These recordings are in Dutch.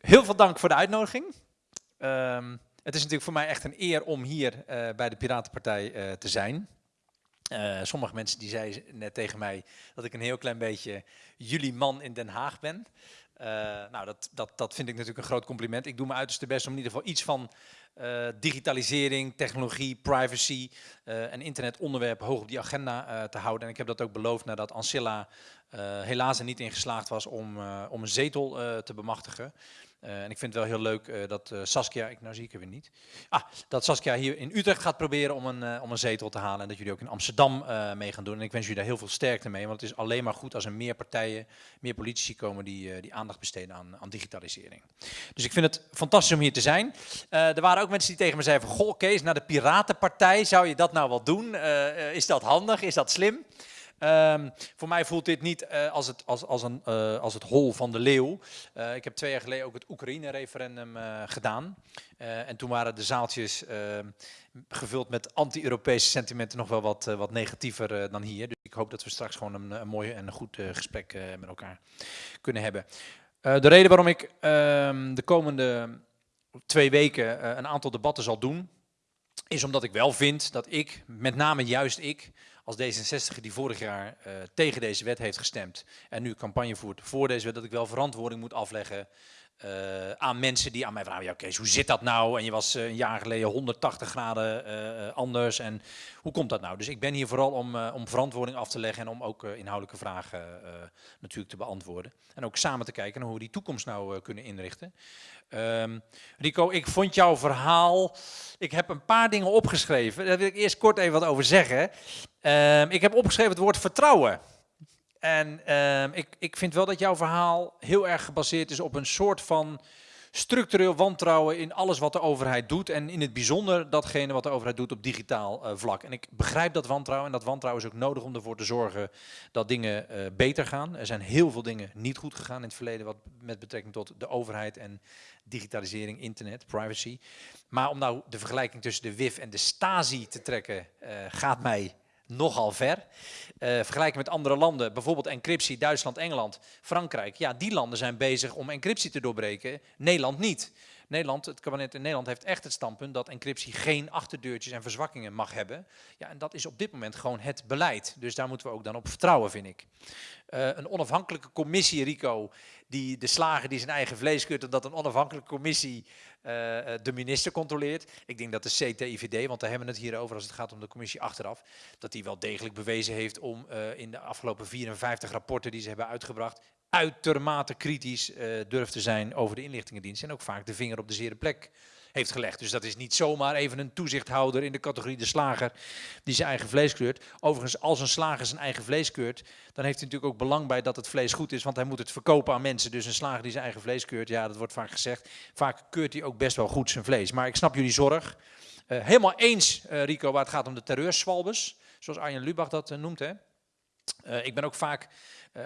heel veel dank voor de uitnodiging. Ehm, het is natuurlijk voor mij echt een eer om hier uh, bij de Piratenpartij uh, te zijn. Uh, sommige mensen die zeiden net tegen mij dat ik een heel klein beetje jullie man in Den Haag ben. nou, dat, dat, dat vind ik natuurlijk een groot compliment. Ik doe mijn uiterste best om in ieder geval iets van digitalisering, technologie, privacy en internetonderwerp hoog op die agenda te houden. En ik heb dat ook beloofd nadat Ancilla helaas er niet in geslaagd was om, om een zetel te bemachtigen. Uh, en ik vind het wel heel leuk uh, dat uh, Saskia, ik, nou zie ik er weer niet, ah, dat Saskia hier in Utrecht gaat proberen om een, om een zetel te halen en dat jullie ook in Amsterdam mee gaan doen. En ik wens jullie daar heel veel sterkte mee, want het is alleen maar goed als er meer partijen, meer politici komen die, die aandacht besteden aan, aan digitalisering. Dus ik vind het fantastisch om hier te zijn. er waren ook mensen die tegen me zeiden van, goh Kees, naar de Piratenpartij, zou je dat nou wel doen? is dat handig? Is dat slim? Um, voor mij voelt dit niet uh, als, het, als, als, een, uh, als het hol van de leeuw. Uh, ik heb twee jaar geleden ook het Oekraïne-referendum gedaan. en toen waren de zaaltjes ehm, gevuld met anti-Europese sentimenten nog wel wat, wat negatiever dan hier. Dus ik hoop dat we straks gewoon een, een mooi en een goed gesprek met elkaar kunnen hebben. de reden waarom ik ehm, de komende twee weken een aantal debatten zal doen, is omdat ik wel vind dat ik, met name juist ik, als D66 die vorig jaar uh, tegen deze wet heeft gestemd en nu campagne voert voor deze wet, dat ik wel verantwoording moet afleggen uh, aan mensen die aan mij vragen, ja Kees, hoe zit dat nou? En je was uh, een jaar geleden 180 graden anders en hoe komt dat nou? Dus ik ben hier vooral om, om verantwoording af te leggen en om ook inhoudelijke vragen natuurlijk te beantwoorden. En ook samen te kijken naar hoe we die toekomst nou kunnen inrichten. Um, Rico, ik vond jouw verhaal, ik heb een paar dingen opgeschreven, daar wil ik eerst kort even wat over zeggen. Um, ik heb opgeschreven het woord vertrouwen. En um, ik, ik vind wel dat jouw verhaal heel erg gebaseerd is op een soort van structureel wantrouwen in alles wat de overheid doet. En in het bijzonder datgene wat de overheid doet op digitaal uh, vlak. En ik begrijp dat wantrouwen. En dat wantrouwen is ook nodig om ervoor te zorgen dat dingen uh, beter gaan. Er zijn heel veel dingen niet goed gegaan in het verleden. Wat met betrekking tot de overheid en digitalisering, internet, privacy. Maar om nou de vergelijking tussen de WIF en de Stasi te trekken, uh, gaat mij nogal ver. Uh, vergelijken met andere landen, bijvoorbeeld encryptie, Duitsland, Engeland, Frankrijk. Ja, die landen zijn bezig om encryptie te doorbreken, Nederland niet. Nederland, het kabinet in Nederland heeft echt het standpunt dat encryptie geen achterdeurtjes en verzwakkingen mag hebben. Ja, en dat is op dit moment gewoon het beleid. Dus daar moeten we ook dan op vertrouwen, vind ik. Uh, een onafhankelijke commissie, Rico, die de slager die zijn eigen vlees keurt, en dat een onafhankelijke commissie uh, de minister controleert. Ik denk dat de CTIVD, want daar hebben we het hier over als het gaat om de commissie achteraf, dat die wel degelijk bewezen heeft om in de afgelopen 54 rapporten die ze hebben uitgebracht, uitermate kritisch durft te zijn over de inlichtingendienst en ook vaak de vinger op de zere plek heeft gelegd. Dus dat is niet zomaar even een toezichthouder in de categorie de slager die zijn eigen vlees keurt. Overigens, als een slager zijn eigen vlees keurt, dan heeft hij natuurlijk ook belang bij dat het vlees goed is, want hij moet het verkopen aan mensen. Dus een slager die zijn eigen vlees keurt, ja, dat wordt vaak gezegd, vaak keurt hij ook best wel goed zijn vlees. Maar ik snap jullie zorg. Uh, helemaal eens, uh, Rico, waar het gaat om de terreurswalbes, zoals Arjen Lubach dat uh, noemt. Hè. ik ben ook vaak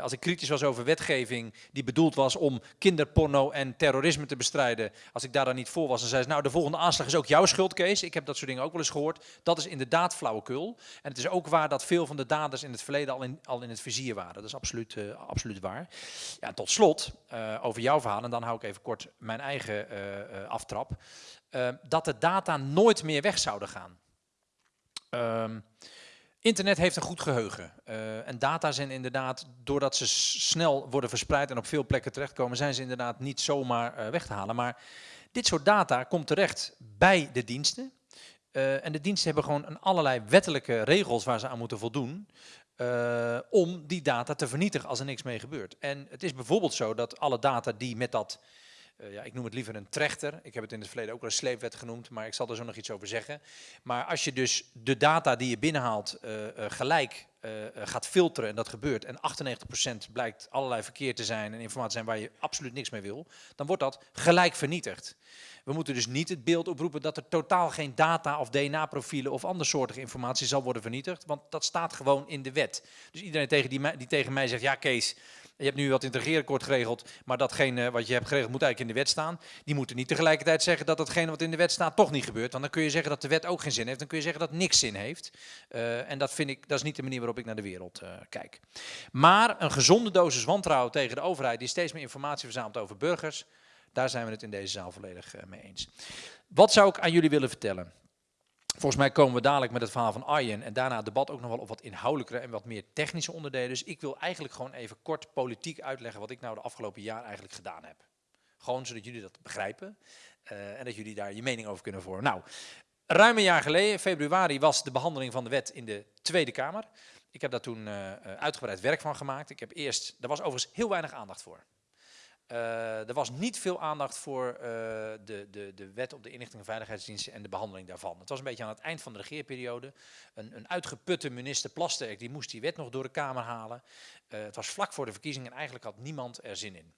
als ik kritisch was over wetgeving die bedoeld was om kinderporno en terrorisme te bestrijden, als ik daar dan niet voor was, dan zei ze, nou de volgende aanslag is ook jouw schuld, Kees. Ik heb dat soort dingen ook wel eens gehoord. Dat is inderdaad flauwekul. En het is ook waar dat veel van de daders in het verleden al in, al in het vizier waren. Dat is absoluut, uh, absoluut waar. Ja, tot slot, uh, over jouw verhaal, en dan hou ik even kort mijn eigen aftrap, dat de data nooit meer weg zouden gaan. Ehm, Internet heeft een goed geheugen. Uh, en data zijn inderdaad, doordat ze snel worden verspreid en op veel plekken terechtkomen, zijn ze inderdaad niet zomaar uh, weg te halen. Maar dit soort data komt terecht bij de diensten. Uh, en de diensten hebben gewoon een allerlei wettelijke regels waar ze aan moeten voldoen. om die data te vernietigen als er niks mee gebeurt. En het is bijvoorbeeld zo dat alle data die met dat uh, ja, ik noem het liever een trechter. Ik heb het in het verleden ook wel een sleepwet genoemd, maar ik zal er zo nog iets over zeggen. Maar als je dus de data die je binnenhaalt uh, uh, gelijk gaat filteren, en dat gebeurt, en 98% blijkt allerlei verkeerd te zijn en informatie zijn waar je absoluut niks mee wil, dan wordt dat gelijk vernietigd. We moeten dus niet het beeld oproepen dat er totaal geen data of DNA-profielen of andersoortige informatie zal worden vernietigd, want dat staat gewoon in de wet. Dus iedereen tegen die, die tegen mij zegt, ja Kees, je hebt nu wat integreerakkoord geregeld, maar datgene wat je hebt geregeld moet eigenlijk in de wet staan. Die moeten niet tegelijkertijd zeggen dat datgene wat in de wet staat toch niet gebeurt. Dan kun je zeggen dat de wet ook geen zin heeft. Dan kun je zeggen dat niks zin heeft. Uh, en dat vind ik, dat is niet de manier waarop ik naar de wereld uh, kijk. Maar een gezonde dosis wantrouwen tegen de overheid die steeds meer informatie verzamelt over burgers, Daar zijn we het in deze zaal volledig mee eens. Wat zou ik aan jullie willen vertellen? Volgens mij komen we dadelijk met het verhaal van Arjen en daarna het debat ook nog wel op wat inhoudelijkere en wat meer technische onderdelen. Dus ik wil eigenlijk gewoon even kort politiek uitleggen wat ik nou de afgelopen jaar eigenlijk gedaan heb. Gewoon zodat jullie dat begrijpen uh, en dat jullie daar je mening over kunnen vormen. Nou, ruim een jaar geleden, februari, was de behandeling van de wet in de Tweede Kamer. Ik heb daar toen uh, uitgebreid werk van gemaakt. Ik heb eerst, er was overigens heel weinig aandacht voor. Uh, er was niet veel aandacht voor uh, de, de, de wet op de inlichting en veiligheidsdiensten en de behandeling daarvan. Het was een beetje aan het eind van de regeerperiode. Een, een uitgeputte minister Plasterk die moest die wet nog door de Kamer halen. Uh, het was vlak voor de verkiezingen en eigenlijk had niemand er zin in.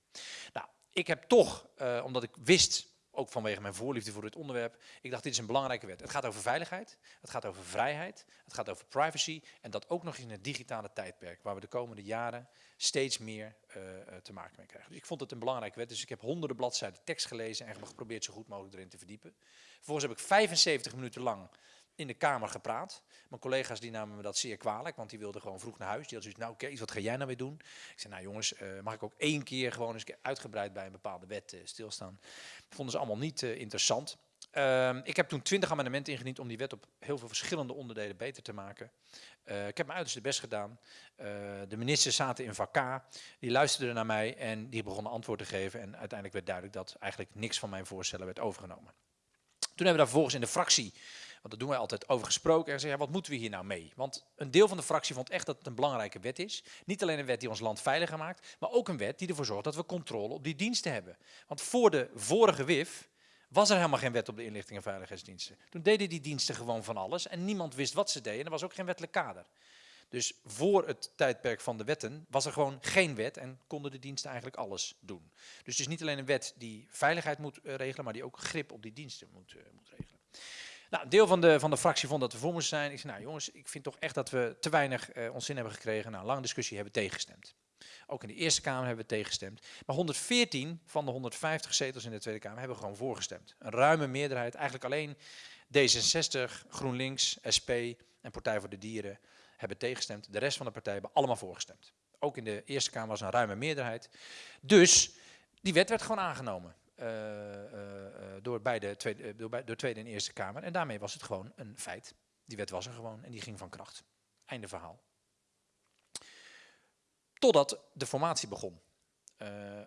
Nou, ik heb toch, omdat ik wist ook vanwege mijn voorliefde voor dit onderwerp. Ik dacht, dit is een belangrijke wet. Het gaat over veiligheid, het gaat over vrijheid, het gaat over privacy. En dat ook nog in het digitale tijdperk, waar we de komende jaren steeds meer uh, te maken mee krijgen. Dus ik vond het een belangrijke wet. Dus ik heb honderden bladzijden tekst gelezen en geprobeerd zo goed mogelijk erin te verdiepen. Vervolgens heb ik 75 minuten lang in de Kamer gepraat. Mijn collega's die namen me dat zeer kwalijk, want die wilden gewoon vroeg naar huis. Die hadden zoiets, nou Kees, wat ga jij nou weer doen? Ik zei, nou jongens, uh, mag ik ook één keer gewoon eens uitgebreid bij een bepaalde wet uh, stilstaan? Dat vonden ze allemaal niet uh, interessant. Uh, ik heb toen twintig amendementen ingediend om die wet op heel veel verschillende onderdelen beter te maken. ik heb mijn uiterste best gedaan. de ministers zaten in vak die luisterden naar mij en die begonnen antwoord te geven. En uiteindelijk werd duidelijk dat eigenlijk niks van mijn voorstellen werd overgenomen. Toen hebben we daar vervolgens in de fractie want dat doen wij altijd over gesproken. En zeggen, wat moeten we hier nou mee? Want een deel van de fractie vond echt dat het een belangrijke wet is. Niet alleen een wet die ons land veiliger maakt, maar ook een wet die ervoor zorgt dat we controle op die diensten hebben. Want voor de vorige WIF was er helemaal geen wet op de inlichting en veiligheidsdiensten. Toen deden die diensten gewoon van alles en niemand wist wat ze deden. En er was ook geen wettelijk kader. Dus voor het tijdperk van de wetten was er gewoon geen wet en konden de diensten eigenlijk alles doen. Dus het is niet alleen een wet die veiligheid moet uh, regelen, maar die ook grip op die diensten moet, uh, moet regelen. Nou, deel van de, van de fractie vond dat we voor moesten zijn. Ik zei, nou jongens, ik vind toch echt dat we te weinig uh, ons zin hebben gekregen. Nou, lange discussie hebben we tegengestemd. Ook in de Eerste Kamer hebben we tegengestemd. Maar 114 van de 150 zetels in de Tweede Kamer hebben gewoon voorgestemd. Een ruime meerderheid, eigenlijk alleen D66, GroenLinks, SP en Partij voor de Dieren hebben tegengestemd. De rest van de partijen hebben allemaal voorgestemd. Ook in de Eerste Kamer was een ruime meerderheid. Dus die wet werd gewoon aangenomen. Uh, uh, door, beide tweede, door, door Tweede en Eerste Kamer. En daarmee was het gewoon een feit. Die wet was er gewoon en die ging van kracht. Einde verhaal. Totdat de formatie begon.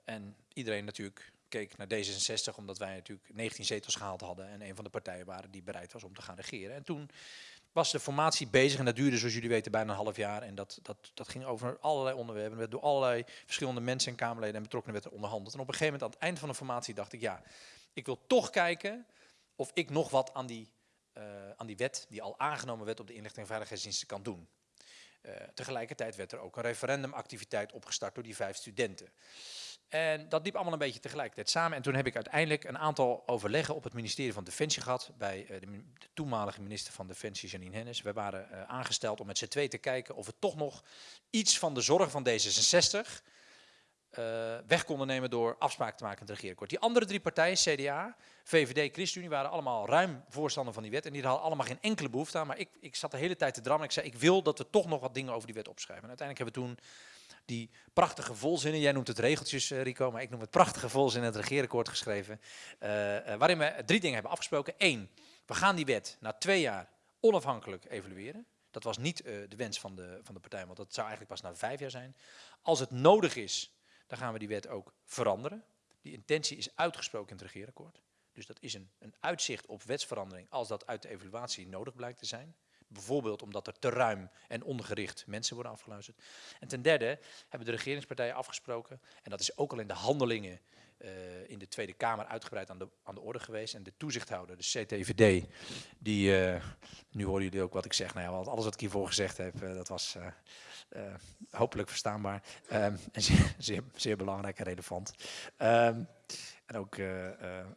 en iedereen natuurlijk keek naar D66, omdat wij natuurlijk 19 zetels gehaald hadden en een van de partijen waren die bereid was om te gaan regeren. En toen was de formatie bezig en dat duurde zoals jullie weten bijna een half jaar. En dat, dat, dat ging over allerlei onderwerpen. Er werd door allerlei verschillende mensen en Kamerleden en betrokkenen werd onderhandeld. En op een gegeven moment aan het eind van de formatie dacht ik, ja, ik wil toch kijken of ik nog wat aan die, uh, aan die wet, die al aangenomen werd op de inlichting en veiligheidsdiensten, kan doen. Uh, tegelijkertijd werd er ook een referendumactiviteit opgestart door die vijf studenten. En dat liep allemaal een beetje tegelijkertijd samen. En toen heb ik uiteindelijk een aantal overleggen op het ministerie van Defensie gehad. Bij uh, de, toenmalige minister van Defensie, Janine Hennis. We waren uh, aangesteld om met z'n twee te kijken of we toch nog iets van de zorg van D66 uh, weg konden nemen door afspraken te maken met het regeerakkoord. Die andere drie partijen, CDA, VVD, ChristenUnie, waren allemaal ruim voorstander van die wet. En die hadden allemaal geen enkele behoefte aan. Maar ik, ik zat de hele tijd te drammen. Ik zei, ik wil dat we toch nog wat dingen over die wet opschrijven. En uiteindelijk hebben we toen die prachtige volzinnen, jij noemt het regeltjes uh, Rico, maar ik noem het prachtige volzinnen, het regeerakkoord geschreven, uh, waarin we drie dingen hebben afgesproken. Eén, we gaan die wet na twee jaar onafhankelijk evalueren. Dat was niet de wens van de, van de partij, want dat zou eigenlijk pas na vijf jaar zijn. Als het nodig is, dan gaan we die wet ook veranderen. Die intentie is uitgesproken in het regeerakkoord. Dus dat is een, een uitzicht op wetsverandering als dat uit de evaluatie nodig blijkt te zijn. Bijvoorbeeld omdat er te ruim en ongericht mensen worden afgeluisterd. En ten derde hebben de regeringspartijen afgesproken, en dat is ook al in de handelingen uh, in de Tweede Kamer uitgebreid aan de, aan de orde geweest. En de toezichthouder, de CTVD, die, uh, nu horen jullie ook wat ik zeg, nou ja, alles wat ik hiervoor gezegd heb, uh, dat was hopelijk verstaanbaar. Um, en zeer, zeer, belangrijk en relevant. Um, en ook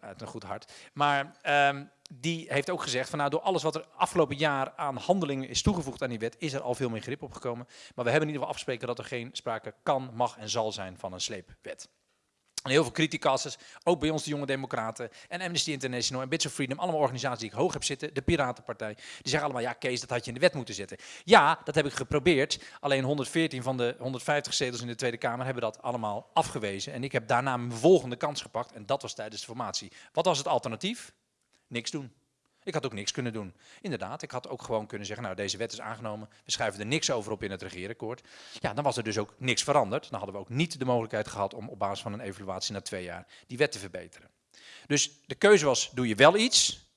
uit een goed hart. Maar um, die heeft ook gezegd van nou door alles wat er afgelopen jaar aan handelingen is toegevoegd aan die wet, is er al veel meer grip opgekomen. Maar we hebben in ieder geval afgesproken dat er geen sprake kan, mag en zal zijn van een sleepwet. Heel veel criticasters, ook bij ons de Jonge Democraten en Amnesty International en Bits of Freedom, allemaal organisaties die ik hoog heb zitten, de Piratenpartij, die zeggen allemaal, ja Kees, dat had je in de wet moeten zetten. Ja, dat heb ik geprobeerd, alleen 114 van de 150 zetels in de Tweede Kamer hebben dat allemaal afgewezen. En ik heb daarna mijn volgende kans gepakt en dat was tijdens de formatie. Wat was het alternatief? Niks doen. Ik had ook niks kunnen doen. Inderdaad, ik had ook gewoon kunnen zeggen, nou deze wet is aangenomen, we schrijven er niks over op in het regeerakkoord. Ja, dan was er dus ook niks veranderd. Dan hadden we ook niet de mogelijkheid gehad om op basis van een evaluatie na twee jaar die wet te verbeteren. Dus de keuze was, doe je wel iets,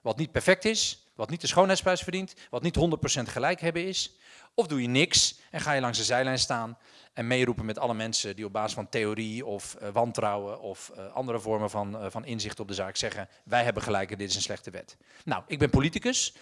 wat niet perfect is, wat niet de schoonheidsprijs verdient, wat niet 100% gelijk hebben is, of doe je niks en ga je langs de zijlijn staan en meeroepen met alle mensen die op basis van theorie of uh, wantrouwen of uh, andere vormen van, uh, van inzicht op de zaak zeggen, wij hebben gelijk en dit is een slechte wet. Nou, ik ben politicus.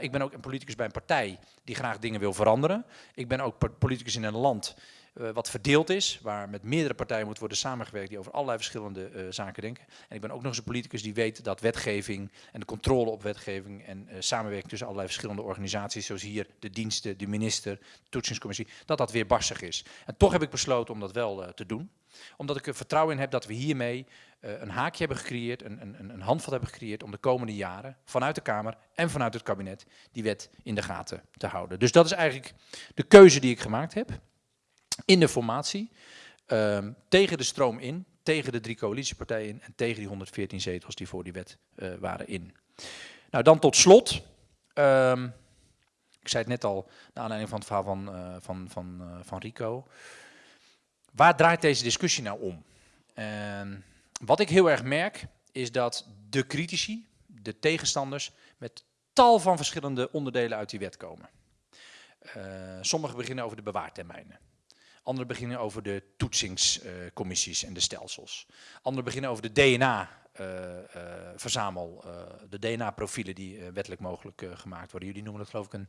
ik ben ook een politicus bij een partij die graag dingen wil veranderen. Ik ben ook politicus in een land uh, wat verdeeld is, waar met meerdere partijen moet worden samengewerkt die over allerlei verschillende uh, zaken denken. En ik ben ook nog eens een politicus die weet dat wetgeving en de controle op wetgeving en uh, samenwerking tussen allerlei verschillende organisaties, zoals hier de diensten, de minister, de toetsingscommissie, dat dat weer barstig is. En toch heb ik besloten om dat wel te doen, omdat ik er vertrouwen in heb dat we hiermee een haakje hebben gecreëerd, een, een, een handvat hebben gecreëerd om de komende jaren vanuit de Kamer en vanuit het kabinet die wet in de gaten te houden. Dus dat is eigenlijk de keuze die ik gemaakt heb in de formatie, um, tegen de stroom in, tegen de drie coalitiepartijen in en tegen die 114 zetels die voor die wet uh, waren in. Nou, dan tot slot, um, ik zei het net al, naar aanleiding van het verhaal van, uh, van, van, uh, van Rico. Waar draait deze discussie nou om? En wat ik heel erg merk, is dat de critici, de tegenstanders, met tal van verschillende onderdelen uit die wet komen. Sommigen beginnen over de bewaartermijnen. Anderen beginnen over de toetsingscommissies en de stelsels. Anderen beginnen over de DNA-verzamel, uh, uh, de DNA-profielen die wettelijk mogelijk gemaakt worden. Jullie noemen dat geloof ik een,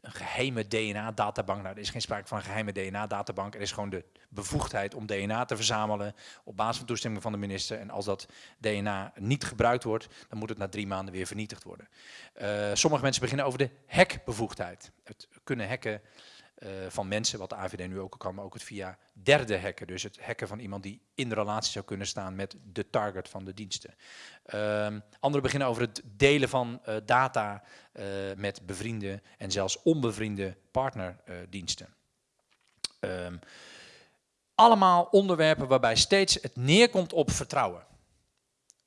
een geheime DNA-databank. Nou, er is geen sprake van een geheime DNA-databank. Er is gewoon de bevoegdheid om DNA te verzamelen op basis van toestemming van de minister. En als dat DNA niet gebruikt wordt, dan moet het na drie maanden weer vernietigd worden. sommige mensen beginnen over de hackbevoegdheid. Het kunnen hacken van mensen, wat de AVD nu ook kan, maar ook het via derde hacken. Dus het hacken van iemand die in relatie zou kunnen staan met de target van de diensten. Um, anderen beginnen over het delen van uh, data uh, met bevriende en zelfs onbevriende partnerdiensten. Um, allemaal onderwerpen waarbij steeds het neerkomt op vertrouwen.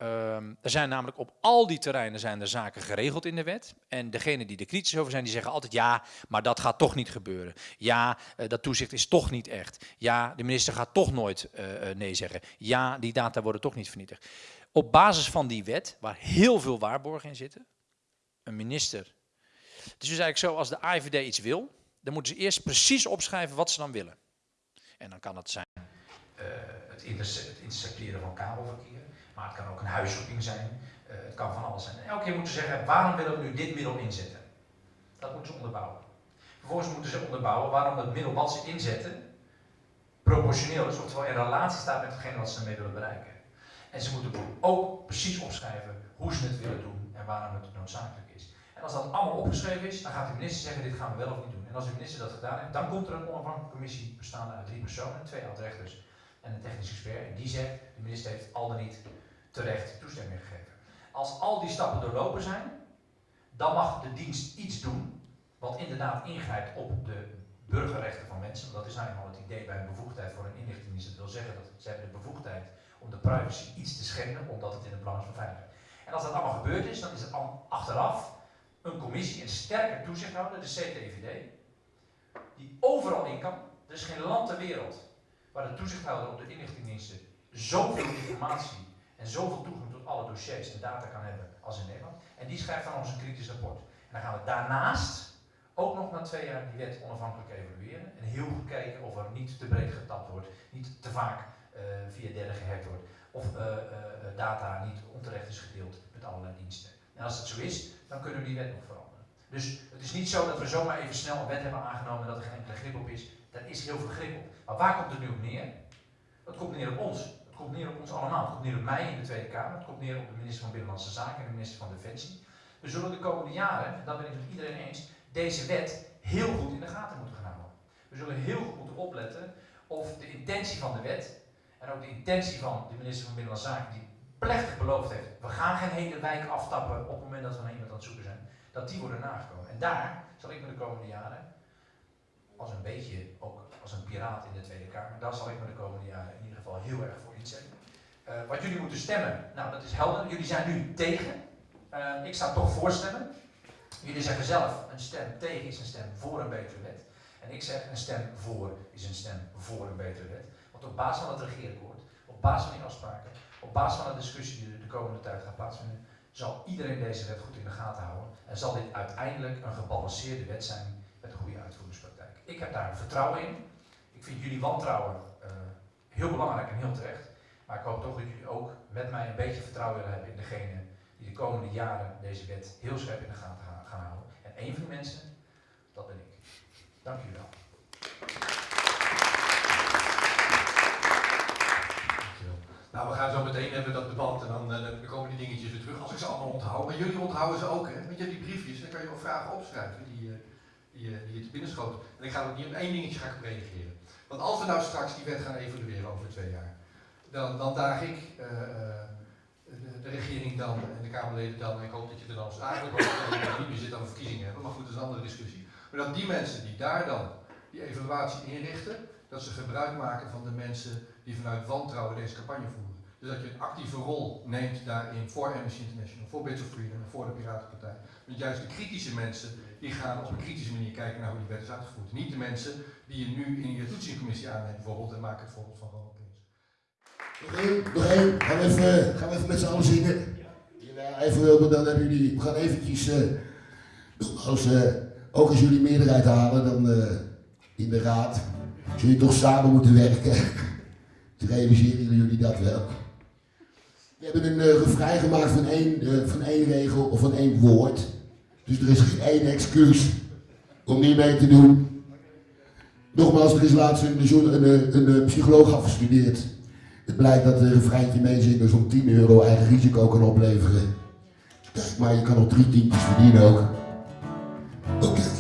Um, er zijn namelijk op al die terreinen zijn er zaken geregeld in de wet. En degenen die er kritisch over zijn, die zeggen altijd ja, maar dat gaat toch niet gebeuren. Ja, uh, dat toezicht is toch niet echt. Ja, de minister gaat toch nooit uh, nee zeggen. Ja, die data worden toch niet vernietigd. Op basis van die wet, waar heel veel waarborgen in zitten, een minister. Het is dus eigenlijk zo, als de AIVD iets wil, dan moeten ze eerst precies opschrijven wat ze dan willen. En dan kan het zijn het, het intercepteren van kabelverkeer maar het kan ook een huiszoeking zijn. Uh, het kan van alles zijn. En elke keer moeten ze zeggen, waarom willen we nu dit middel inzetten? Dat moeten ze onderbouwen. Vervolgens moeten ze onderbouwen waarom het middel wat ze inzetten proportioneel is, oftewel in relatie staat met hetgene wat ze ermee willen bereiken. En ze moeten ook precies opschrijven hoe ze het willen doen en waarom het noodzakelijk is. En als dat allemaal opgeschreven is, dan gaat de minister zeggen, dit gaan we wel of niet doen. En als de minister dat gedaan heeft, dan komt er een onafhankelijke commissie bestaande uit drie personen, twee oud-rechters en een technisch expert. En die zegt, de minister heeft al dan niet terecht toestemming gegeven. Als al die stappen doorlopen zijn, dan mag de dienst iets doen wat inderdaad ingrijpt op de burgerrechten van mensen. Dat is nou eenmaal het idee bij een bevoegdheid voor een inlichtingendienst. Dat wil zeggen dat ze hebben de bevoegdheid om de privacy iets te schenden, omdat het in het belang is van veiligheid. En als dat allemaal gebeurd is, dan is er achteraf een commissie, een sterke toezichthouder, de CTVD, die overal in kan. Er is geen land ter wereld waar de toezichthouder op de inlichtingendiensten zoveel informatie en zoveel toegang tot alle dossiers en data kan hebben als in Nederland. En die schrijft dan eens een kritisch rapport. En dan gaan we daarnaast ook nog na twee jaar die wet onafhankelijk evalueren. En heel goed kijken of er niet te breed getapt wordt, niet te vaak uh, via derden gehackt wordt. Of uh, uh, data niet onterecht is gedeeld met allerlei diensten. En als dat zo is, dan kunnen we die wet nog veranderen. Dus het is niet zo dat we zomaar even snel een wet hebben aangenomen en dat er geen enkele grip op is. Er is heel veel grip op. Maar waar komt het nu op neer? Dat komt neer op ons komt neer op ons allemaal. Het komt neer op mij in de Tweede Kamer. Het komt neer op de minister van Binnenlandse Zaken en de minister van Defensie. We zullen de komende jaren, en dat ben ik met iedereen eens, deze wet heel goed in de gaten moeten gaan houden. We zullen heel goed moeten opletten of de intentie van de wet En ook de intentie van de minister van Binnenlandse Zaken, die plechtig beloofd heeft, we gaan geen hele wijk aftappen op het moment dat we naar iemand aan het zoeken zijn, dat die worden nagekomen. En daar zal ik me de komende jaren, als een beetje ook als een piraat in de Tweede Kamer, daar zal ik me de komende jaren in ieder geval heel erg voor inzetten. Uh, wat jullie moeten stemmen, nou dat is helder. Jullie zijn nu tegen. Uh, ik sta toch voor stemmen. Jullie zeggen zelf, een stem tegen is een stem voor een betere wet. En ik zeg, een stem voor is een stem voor een betere wet. Want op basis van het regeerakkoord, op basis van die afspraken, op basis van de discussie die de komende tijd gaat plaatsvinden, zal iedereen deze wet goed in de gaten houden. En zal dit uiteindelijk een gebalanceerde wet zijn met een goede uitvoeringspraktijk. Ik heb daar vertrouwen in. Ik vind jullie wantrouwen uh, heel belangrijk en heel terecht. Maar ik hoop toch dat jullie ook met mij een beetje vertrouwen willen hebben in degene die de komende jaren deze wet heel scherp in de gaten gaan houden. En een van die mensen, dat ben ik. Dank jullie wel. Nou, we gaan zo meteen hebben dat debat en dan, komen dingetjes weer terug. Als ik ze allemaal onthoud. Maar jullie onthouden ze ook, hè? Want je hebt die briefjes, dan kan je wel vragen opschrijven die, uh, die, uh, die je te binnen schoot. En ik ga ook niet op één dingetje ga ik reageren. Want als we nou straks die wet gaan evalueren over twee jaar, dan, dan daag ik de, de, regering dan en de Kamerleden dan, en ik hoop dat je er dan eigenlijk ook niet meer zit aan de verkiezingen hebben, maar goed, dat is een andere discussie. Maar dat die mensen die daar dan die evaluatie inrichten, dat ze gebruik maken van de mensen die vanuit wantrouwen deze campagne voeren. Dus dat je een actieve rol neemt daarin voor Amnesty International, voor Bits of Freedom en voor de Piratenpartij. Want juist de kritische mensen, die gaan op een kritische manier kijken naar hoe die wet is uitgevoerd. Niet de mensen die je nu in je toetsingscommissie aanneemt bijvoorbeeld en maak het voorbeeld van Ronald. Nog één, nog één. Gaan we even, gaan we even met z'n allen zingen. Even wilden, dan hebben jullie, we gaan eventjes, uh, als, uh, ook als jullie meerderheid halen dan uh, in de raad, zul je toch samen moeten werken. Realiseren jullie dat wel? We hebben een uh, refrein gemaakt van één, uh, van één regel of van één woord. Dus er is geen één excuus om niet mee te doen. Nogmaals, er is laatst een, een psycholoog afgestudeerd. Het blijkt dat een refreintje meezingen zo'n 10 euro eigen risico kan opleveren. Kijk maar, je kan nog drie tientjes verdienen ook. Oké.